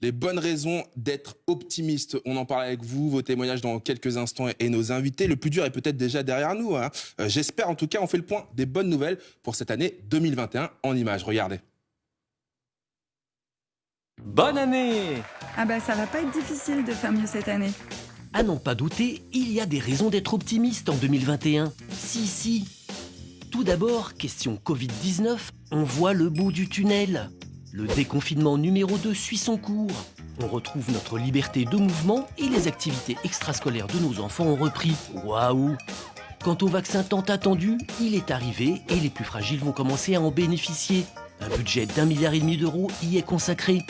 Les bonnes raisons d'être optimiste. On en parle avec vous, vos témoignages dans quelques instants et nos invités. Le plus dur est peut-être déjà derrière nous. hein. Euh, J'espère en tout cas, on fait le point des bonnes nouvelles pour cette année 2021 en images. Regardez. Bonne année Ah bah ça va pas être difficile de faire mieux cette année. À n'en pas douter, il y a des raisons d'être optimiste en 2021. Si, si. Tout d'abord, question Covid-19, on voit le bout du tunnel. Le déconfinement numéro 2 suit son cours. On retrouve notre liberté de mouvement et les activités extrascolaires de nos enfants ont repris. Waouh Quant au vaccin tant attendu, il est arrivé et les plus fragiles vont commencer à en bénéficier. Un budget d'un milliard et demi d'euros y est consacré.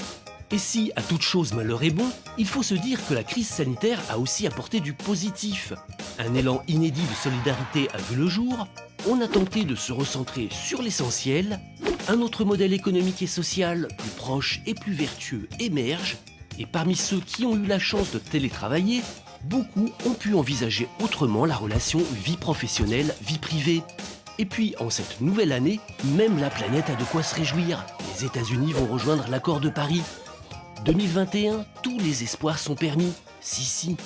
Et si, à toute chose malheur est bon, il faut se dire que la crise sanitaire a aussi apporté du positif. Un élan inédit de solidarité a vu le jour, on a tenté de se recentrer sur l'essentiel, un autre modèle économique et social plus proche et plus vertueux émerge, et parmi ceux qui ont eu la chance de télétravailler, beaucoup ont pu envisager autrement la relation vie professionnelle-vie privée. Et puis, en cette nouvelle année, même la planète a de quoi se réjouir. Les États-Unis vont rejoindre l'accord de Paris. 2021, tous les espoirs sont permis. Si, si.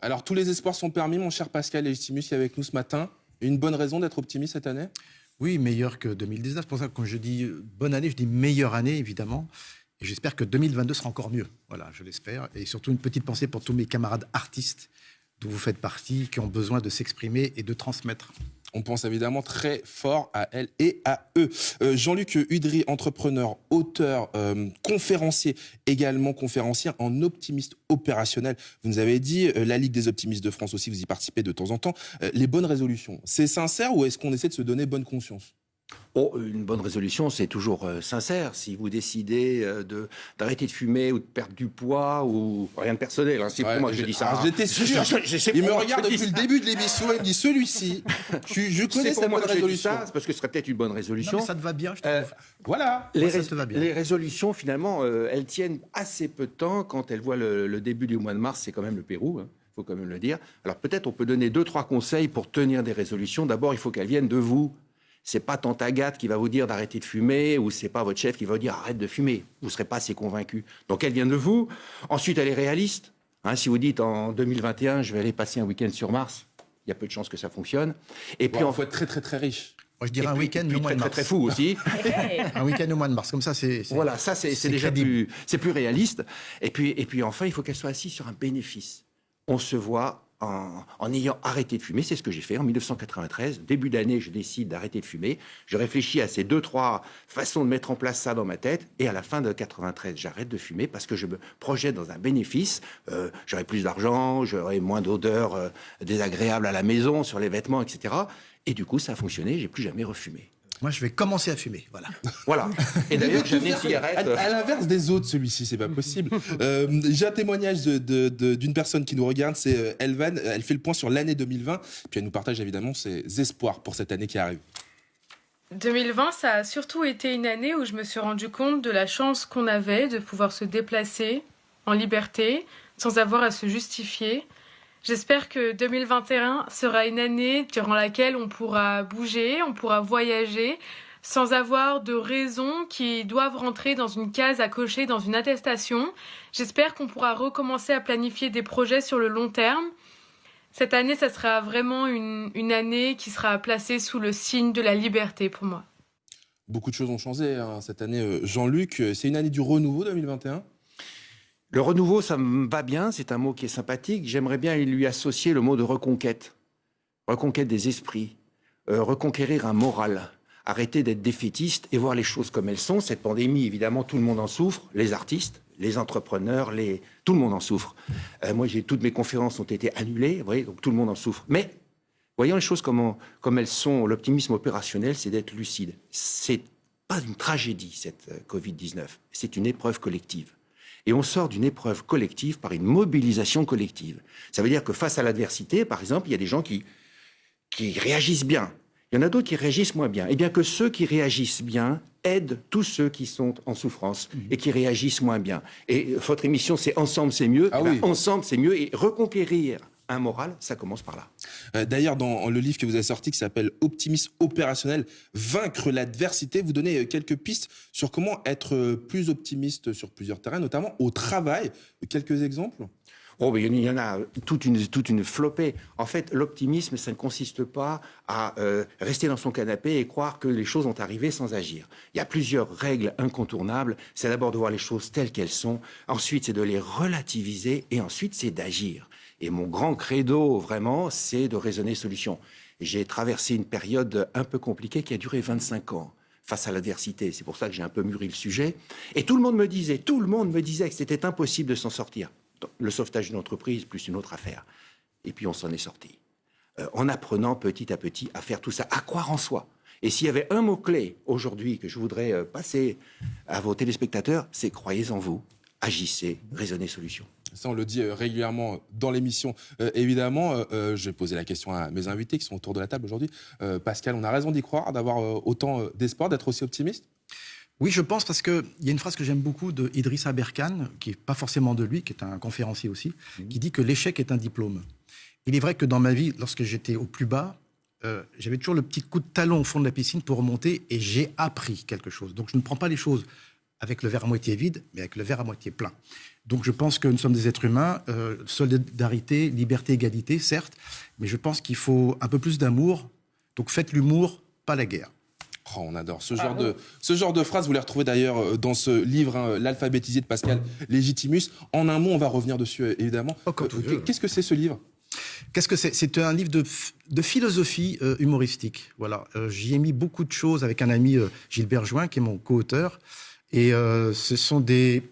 Alors, tous les espoirs sont permis, mon cher Pascal Legitimus qui est avec nous ce matin. Une bonne raison d'être optimiste cette année? Oui, meilleur que 2019. C'est pour ça que quand je dis euh, bonne année, je dis meilleure année, évidemment. Et j'espère que 2022 sera encore mieux. Voilà, je l'espère. Et surtout une petite pensée pour tous mes camarades artistes dont vous faites partie, qui ont besoin de s'exprimer et de transmettre. On pense évidemment très fort à elle et à eux. Euh, Jean-Luc Udry, entrepreneur, auteur, euh, conférencier, également conférencier en optimiste opérationnel. Vous nous avez dit, euh, la Ligue des optimistes de France aussi, vous y participez de temps en temps. Les bonnes résolutions, c'est sincère ou est-ce qu'on essaie de se donner bonne conscience? Oh, une bonne résolution, c'est toujours euh, sincère. Si vous décidez euh, de d'arrêter de fumer ou de perdre du poids ou rien de personnel, hein, c'est Ouais, pour moi que je dis ça. alors, hein. J'étais sûr. Je- je- je sais il me regarde depuis le début de l'émission, il me dit celui-ci. Je, je connais C'est sa pour moi bonne que je dis résolution. ça, c'est parce que ce serait peut-être une bonne Non, résolution. mais ça te va bien, je trouve. Euh, Voilà. les, Moi, ça te va bien. les résolutions, finalement, euh, elles tiennent assez peu de temps. Quand elles voient le, le début du mois de mars, c'est quand même le Pérou, il faut quand même le dire. Alors peut-être on peut donner deux, trois conseils pour tenir des résolutions. D'abord, il faut qu'elles viennent de vous. C'est pas tante Agathe qui va vous dire d'arrêter de fumer ou c'est pas votre chef qui va vous dire arrête de fumer. Vous serez pas assez convaincu. Donc elles viennent de vous. Ensuite, elle est réaliste. Hein, si vous dites en 2021, je vais aller passer un week-end sur Mars, il y a peu de chances que ça fonctionne. Et puis Il en faut être très très très riche. Moi, je et dirais un week-end au mois très, de très mars. très fou aussi. Un week-end au mois de mars. Comme ça, c'est. Voilà, ça c'est déjà plus, c'est plus réaliste. Et puis, et puis enfin, il faut qu'elle soit assise sur un bénéfice. On se voit en, ayant arrêté de fumer, c'est ce que j'ai fait en 1993. Début d'année, je décide d'arrêter de fumer. Je réfléchis à ces deux, trois façons de mettre en place ça dans ma tête. Et à la fin de 93, j'arrête de fumer parce que je me projette dans un bénéfice. Euh, j'aurai plus d'argent, j'aurai moins d'odeurs euh, désagréables à la maison, sur les vêtements, etc. Et du coup, ça a fonctionné. J'ai plus jamais refumé. Moi, je vais commencer à fumer. Voilà. Voilà. Et d'ailleurs, j'ai une À, cigarette. à l'inverse des autres, celui-ci, c'est pas possible. Euh, J'ai un témoignage d'une de, de- d'une personne qui nous regarde, c'est euh, Elvan. Elle fait le point sur l'année 2020, puis elle nous partage évidemment ses espoirs pour cette année qui arrive. 2020, ça a surtout été une année où je me suis rendu compte de la chance qu'on avait de pouvoir se déplacer en liberté, sans avoir à se justifier. J'espère que 2021 sera une année durant laquelle on pourra bouger, on pourra voyager, sans avoir de raisons qui doivent rentrer dans une case à cocher dans une attestation. J'espère qu'on pourra recommencer à planifier des projets sur le long terme. Cette année, ça sera vraiment une, une année qui sera placée sous le signe de la liberté pour moi. Beaucoup de choses ont changé hein, cette année. Euh, Jean-Luc, euh, c'est une année du renouveau 2021 Le renouveau, ça me va bien, c'est un mot qui est sympathique. J'aimerais bien lui associer le mot de reconquête. Reconquête des esprits, euh, reconquérir un moral, arrêter d'être défaitiste et voir les choses comme elles sont. Cette pandémie, évidemment, tout le monde en souffre, les artistes, les entrepreneurs, les... tout le monde en souffre. Euh, moi, j'ai toutes mes conférences ont été annulées, vous voyez, donc tout le monde en souffre. Mais voyons les choses comme, comme elles sont. L'optimisme opérationnel, c'est d'être lucide. C'est pas une tragédie, cette euh, Covid-19. C'est une épreuve collective. Et on sort d'une épreuve collective par une mobilisation collective. Ça veut dire que face à l'adversité, par exemple, il y a des gens qui, qui réagissent bien. Il y en a d'autres qui réagissent moins bien. Et bien que ceux qui réagissent bien aident tous ceux qui sont en souffrance et qui réagissent moins bien. Et votre émission, c'est Ensemble, c'est mieux. Ah Eh ben, oui. Ensemble, c'est mieux. Et reconquérir un moral, ça commence par là. Euh, D'ailleurs, dans le livre que vous avez sorti qui s'appelle Optimisme opérationnel, vaincre l'adversité, vous donnez euh, quelques pistes sur comment être euh, plus optimiste sur plusieurs terrains, notamment au travail. Quelques exemples? Oh, mais il y en a toute une, toute une flopée. En fait, l'optimisme, ça ne consiste pas à euh, rester dans son canapé et croire que les choses vont arriver sans agir. Il y a plusieurs règles incontournables. C'est d'abord de voir les choses telles qu'elles sont. Ensuite, c'est de les relativiser. Et ensuite, c'est d'agir. Et mon grand credo, vraiment, c'est de raisonner solution. J'ai traversé une période un peu compliquée qui a duré 25 ans face à l'adversité. C'est pour ça que j'ai un peu mûri le sujet. Et tout le monde me disait, tout le monde me disait que c'était impossible de s'en sortir le sauvetage d'une entreprise plus une autre affaire. Et puis on s'en est sorti. Euh, en apprenant petit à petit à faire tout ça, à croire en soi. Et s'il y avait un mot-clé aujourd'hui que je voudrais euh, passer à vos téléspectateurs, c'est croyez en vous, agissez, raisonnez solution. Ça, on le dit euh, régulièrement dans l'émission. Euh, évidemment, euh, je vais poser la question à mes invités qui sont autour de la table aujourd'hui. Euh, Pascal, on a raison d'y croire, d'avoir autant d'espoir, d'être aussi optimiste? Oui, je pense parce qu'il y a une phrase que j'aime beaucoup de Idrissa Berkane, qui n'est pas forcément de lui, qui est un conférencier aussi, qui dit que l'échec est un diplôme. Il est vrai que dans ma vie, lorsque j'étais au plus bas, euh, j'avais toujours le petit coup de talon au fond de la piscine pour remonter et j'ai appris quelque chose. Donc je ne prends pas les choses avec le verre à moitié vide, mais avec le verre à moitié plein. Donc je pense que nous sommes des êtres humains, euh, solidarité, liberté, égalité, certes, mais je pense qu'il faut un peu plus d'amour. Donc faites l'humour, pas la guerre. Oh, on adore ce genre, de, ce genre de phrase. Vous les retrouvez d'ailleurs euh, dans ce livre, hein, L'alphabétisé de Pascal Légitimus. En un mot, on va revenir dessus, euh, évidemment. Oh, Euh. Qu'est-ce que c'est ce livre? Qu'est-ce que c'est? C'est un livre de, philosophie euh, humoristique. Voilà, Euh, j'y ai mis beaucoup de choses avec un ami euh, Gilbert Join, qui est mon co-auteur, et euh, ce sont des,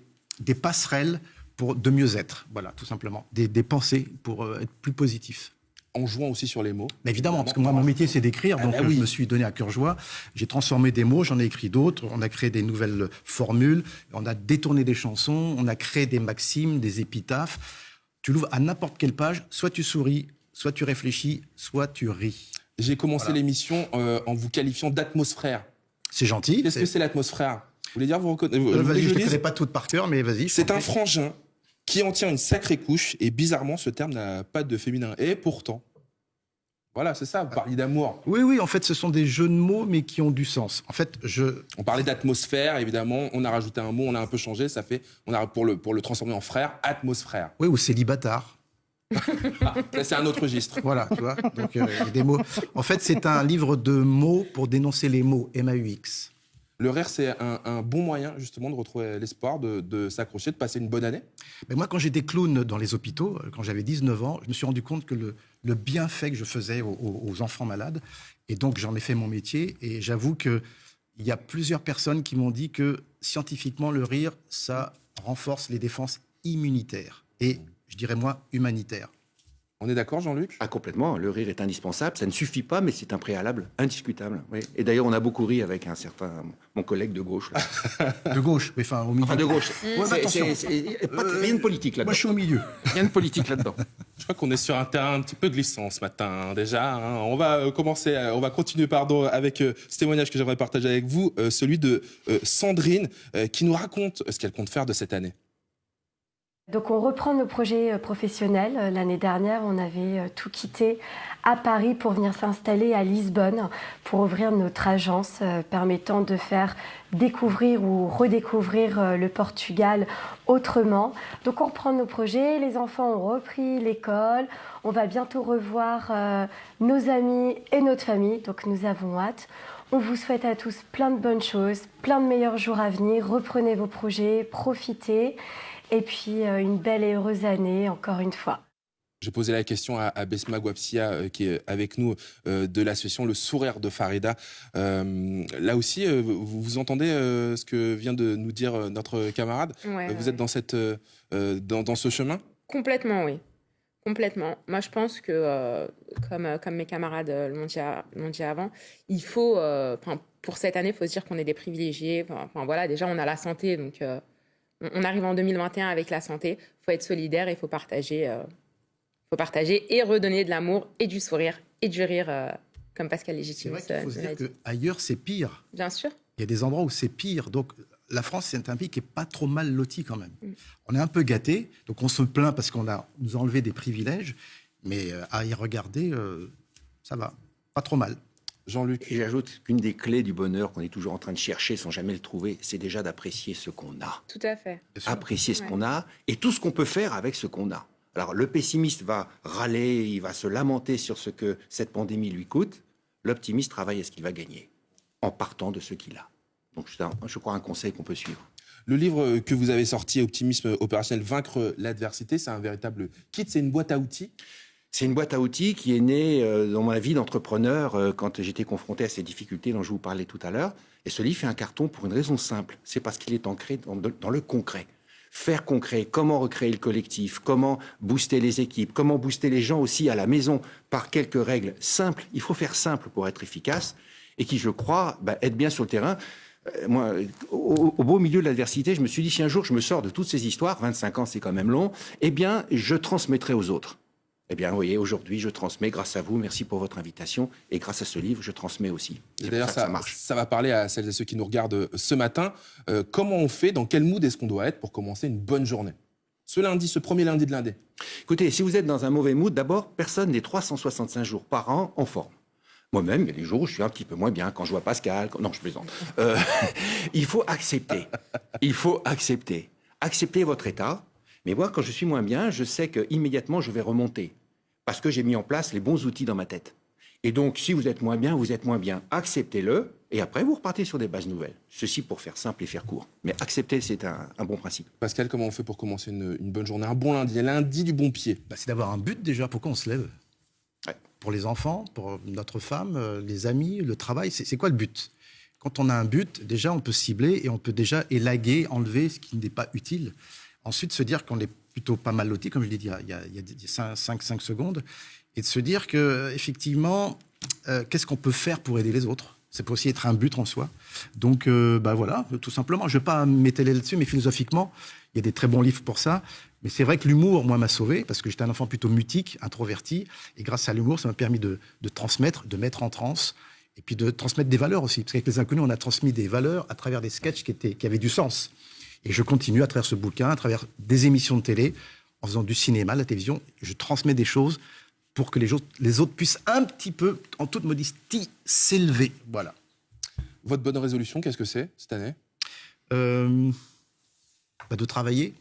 des passerelles pour de mieux être. Voilà, tout simplement, des, des pensées pour euh, être plus positif. En jouant aussi sur les mots. Mais évidemment, parce que moi, mon métier, c'est d'écrire, Ah donc bah euh, oui. je me suis donné à cœur joie. J'ai transformé des mots, j'en ai écrit d'autres, on a créé des nouvelles formules, on a détourné des chansons, on a créé des maximes, des épitaphes. Tu l'ouvres à n'importe quelle page, soit tu souris, soit tu réfléchis, soit tu ris. J'ai commencé Voilà. l'émission euh, en vous qualifiant d'atmosphère. C'est gentil. Qu'est-ce que c'est l'atmosphère? Voulez dire, vous reconnaissez Euh, Vas-y, je ne connais pas toutes par cœur, mais vas-y. C'est un frangin qui en tient une sacrée couche et bizarrement, ce terme n'a pas de féminin. Et pourtant, voilà, c'est ça, vous parliez d'amour. Oui, oui, en fait, ce sont des jeux de mots, mais qui ont du sens. En fait, je, On parlait d'atmosphère, évidemment, on a rajouté un mot, on a un peu changé, ça fait, on a pour le, pour le transformer en frère, atmosphère. oui, ou célibataire. C'est un autre registre. Voilà, tu vois. Donc, euh, des mots. En fait, c'est un livre de mots pour dénoncer les mots. M-A-U-X. Le rire, c'est un, bon moyen, justement, de retrouver l'espoir, de, s'accrocher, de passer une bonne année. Mais moi, quand j'étais clown dans les hôpitaux, euh, quand j'avais 19 ans, je me suis rendu compte que le, bienfait que je faisais aux, aux- enfants malades, et donc j'en ai fait mon métier, et j'avoue qu'il y a plusieurs personnes qui m'ont dit que scientifiquement, le rire, ça renforce les défenses immunitaires, et je dirais moi, humanitaires. On est d'accord, Jean-Luc? Ah, complètement. Le rire est indispensable. Ça ne suffit pas, mais c'est un préalable indiscutable. Oui. Et d'ailleurs, on a beaucoup ri avec un certain mon collègue de gauche. Là. De gauche, mais enfin au milieu. Enfin, de gauche. Ouais, mais C'est- attention. c'est- c'est- pas de- Euh, rien de politique Moi, là-dedans. je suis au milieu. Rien de politique là-dedans. Je crois qu'on est sur un terrain un petit peu glissant ce matin hein, déjà. hein. On va euh, commencer, euh, on va continuer pardon avec euh, ce témoignage que j'aimerais partager avec vous, euh, celui de euh, Sandrine euh, qui nous raconte ce qu'elle compte faire de cette année. Donc on reprend nos projets euh, professionnels. Euh, L'année dernière, on avait euh, tout quitté à Paris pour venir s'installer à Lisbonne pour ouvrir notre agence permettant de faire découvrir ou redécouvrir le Portugal autrement. Donc on reprend nos projets, les enfants ont repris l'école, on va bientôt revoir nos amis et notre famille, donc nous avons hâte. On vous souhaite à tous plein de bonnes choses, plein de meilleurs jours à venir. Reprenez vos projets, profitez. Et puis euh, une belle et heureuse année encore une fois. J'ai posé la question à, à Besma Guapsia, euh, qui est avec nous euh, de l'association Le Sourire de Farida. Euh, là aussi, euh, vous, vous entendez euh, ce que vient de nous dire euh, notre camarade? Ouais, Euh, Vous ouais. êtes dans, cette, dans, dans ce chemin? Complètement, oui. Complètement. Moi, je pense que, euh, comme, comme mes camarades l'ont dit, avant, il faut, euh, pour cette année, il faut se dire qu'on est des privilégiés. Enfin, voilà, déjà, on a la santé, donc euh, on, arrive en 2021 avec la santé. Il faut être solidaire, il faut partager, euh, faut partager et redonner de l'amour et du sourire et du rire, euh, comme Pascal C'est Légitime. vrai faut se dire qu'ailleurs, c'est pire. Bien sûr. Il y a des endroits où c'est pire. Donc, la France, c'est un pays qui est pas trop mal loti quand même. Mm. On est un peu gâté, donc on se plaint parce qu'on a nous a enlevé des privilèges. Mais euh, à y regarder, ça va. Pas trop mal. Jean-Luc. Et j'ajoute qu'une des clés du bonheur qu'on est toujours en train de chercher sans jamais le trouver, c'est déjà d'apprécier ce qu'on a. Tout à fait. Apprécier ce Ouais. qu'on a et tout ce qu'on peut faire avec ce qu'on a. Alors le pessimiste va râler, il va se lamenter sur ce que cette pandémie lui coûte. L'optimiste travaille à ce qu'il va gagner en partant de ce qu'il a. Donc c'est un- je crois un conseil qu'on peut suivre. Le livre que vous avez sorti, Optimisme opérationnel, Vaincre l'adversité, c'est un véritable kit, c'est une boîte à outils. C'est une boîte à outils qui est née euh, dans ma vie d'entrepreneur euh, quand j'étais confronté à ces difficultés dont je vous parlais tout à l'heure. Et ce livre fait un carton pour une raison simple, c'est parce qu'il est ancré dans, le concret. Faire concret, comment recréer le collectif, comment booster les équipes, comment booster les gens aussi à la maison par quelques règles simples. Il faut faire simple pour être efficace et qui, je crois, bah, aide bien sur le terrain. Euh, moi, au, au beau milieu de l'adversité, je me suis dit, si un jour je me sors de toutes ces histoires, 25 ans c'est quand même long, eh bien, je transmettrai aux autres. Eh bien, vous voyez, aujourd'hui, je transmets grâce à vous. Merci pour votre invitation. Et grâce à ce livre, je transmets aussi. Et d'ailleurs, ça ça, marche. ça va parler à celles et ceux qui nous regardent euh, ce matin. Euh, comment on fait, dans quel mood est-ce qu'on doit être pour commencer une bonne journée? Ce lundi, ce premier lundi de l'année. Écoutez, si vous êtes dans un mauvais mood, d'abord, personne n'est 365 jours par an en forme. Moi-même, il y a des jours où je suis un petit peu moins bien, quand je vois Pascal. quand- Non, je plaisante. Euh, il faut accepter. Il faut accepter. Accepter votre état. Mais moi, quand je suis moins bien, je sais que immédiatement je vais remonter. Parce que j'ai mis en place les bons outils dans ma tête. Et donc, si vous êtes moins bien, vous êtes moins bien. Acceptez-le. Et après, vous repartez sur des bases nouvelles. Ceci pour faire simple et faire court. Mais accepter, c'est un, un bon principe. Pascal, comment on fait pour commencer une, une bonne journée Un bon lundi, lundi du bon pied? Bah, c'est d'avoir un but déjà. Pourquoi on se lève? Ouais. Pour les enfants, pour notre femme, euh, les amis, le travail. C'est quoi le but? Quand on a un but, déjà, on peut cibler et on peut déjà élaguer, enlever ce qui n'est pas utile. Ensuite, se dire qu'on est plutôt pas mal loti, comme je l'ai dit il y a, il y a 5, secondes, et de se dire que effectivement, euh, qu'est-ce qu'on peut faire pour aider les autres? Ça peut aussi être un but en soi. Donc, euh, bah voilà, tout simplement. Je ne vais pas m'étaler là-dessus, mais philosophiquement, il y a des très bons livres pour ça. Mais c'est vrai que l'humour, moi, m'a sauvé, parce que j'étais un enfant plutôt mutique, introverti, et grâce à l'humour, ça m'a permis de, transmettre, de mettre en transe, et puis de transmettre des valeurs aussi. Parce qu'avec les inconnus, on a transmis des valeurs à travers des sketchs qui avaient du sens. Et je continue à travers ce bouquin, à travers des émissions de télé, en faisant du cinéma, la télévision, je transmets des choses pour que les autres, les autres puissent un petit peu, en toute modestie, s'élever. Voilà. Votre bonne résolution, qu'est-ce que c'est cette année? Euh, bah, de travailler,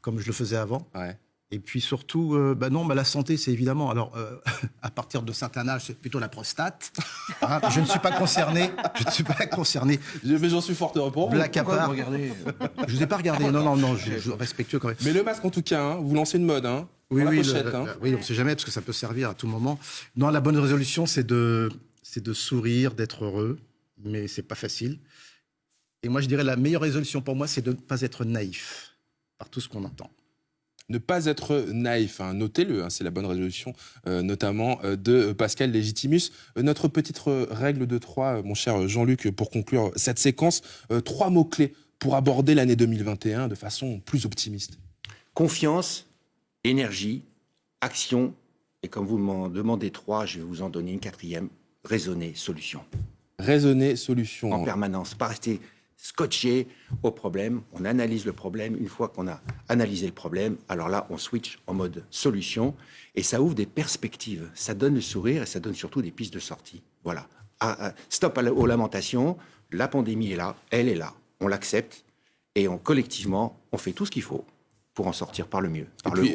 comme je le faisais avant. Ouais. Et puis surtout, euh, bah non, bah la santé, c'est évidemment. Alors, euh, à partir de certain âge, c'est plutôt la prostate. Hein, je ne suis pas concerné. Je ne suis pas concerné. Je- Mais j'en suis fort heureux pour vous. Black à part. Je vous ai pas regardé. Non, non, non, je, je respectueux quand même. Mais le masque, en tout cas, hein, vous lancez une mode. Hein, Oui, oui, pochette, hein. le- oui, on ne sait jamais parce que ça peut servir à tout moment. Non, la bonne résolution, c'est de, c'est de sourire, d'être heureux, mais c'est pas facile. Et moi, je dirais la meilleure résolution pour moi, c'est de ne pas être naïf par tout ce qu'on entend. Ne pas être naïf, hein, notez-le, hein, c'est la bonne résolution, euh, notamment euh, de Pascal Légitimus. Euh, notre petite règle de trois, mon cher Jean-Luc, pour conclure cette séquence, trois mots-clés pour aborder l'année 2021 de façon plus optimiste. Confiance, énergie, action. Et comme vous m'en demandez trois, je vais vous en donner une quatrième. Raisonner, solution. Raisonner, solution. En permanence. Pas rester scotché au problème. On analyse le problème. Une fois qu'on a analysé le problème, alors là, on switch en mode solution. Et ça ouvre des perspectives. Ça donne le sourire et ça donne surtout des pistes de sortie. Voilà. Ah, ah, stop aux lamentations. La pandémie est là. Elle est là. On l'accepte. Et on, collectivement, on fait tout ce qu'il faut pour en sortir par le mieux, par Et le puis, haut.